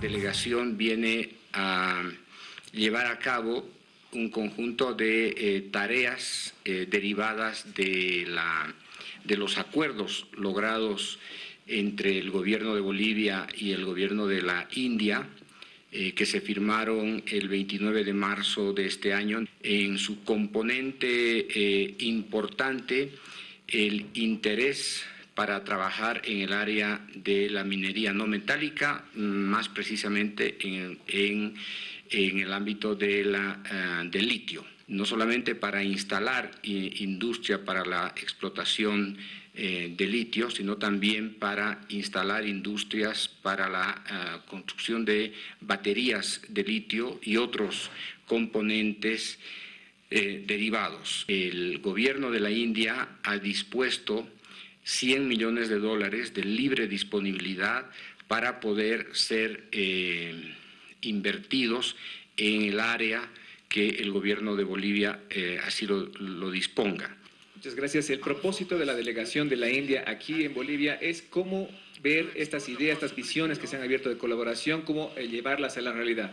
Delegación viene a llevar a cabo un conjunto de eh, tareas eh, derivadas de, la, de los acuerdos logrados entre el gobierno de Bolivia y el gobierno de la India, eh, que se firmaron el 29 de marzo de este año. En su componente importante, el interés para trabajar en el área de la minería no metálica, más precisamente en, el ámbito uh, del litio, no solamente para instalar industria para la explotación eh, de litio, sino también para instalar industrias para la construcción de baterías de litio y otros componentes eh, derivados. El gobierno de la India ha dispuesto 100 millones de dólares de libre disponibilidad para poder ser eh, invertidos en el área que el gobierno de Bolivia eh, así lo, disponga. Muchas gracias. El propósito de la delegación de la India aquí en Bolivia es cómo ver estas ideas, estas visiones que se han abierto de colaboración, cómo eh, llevarlas a la realidad.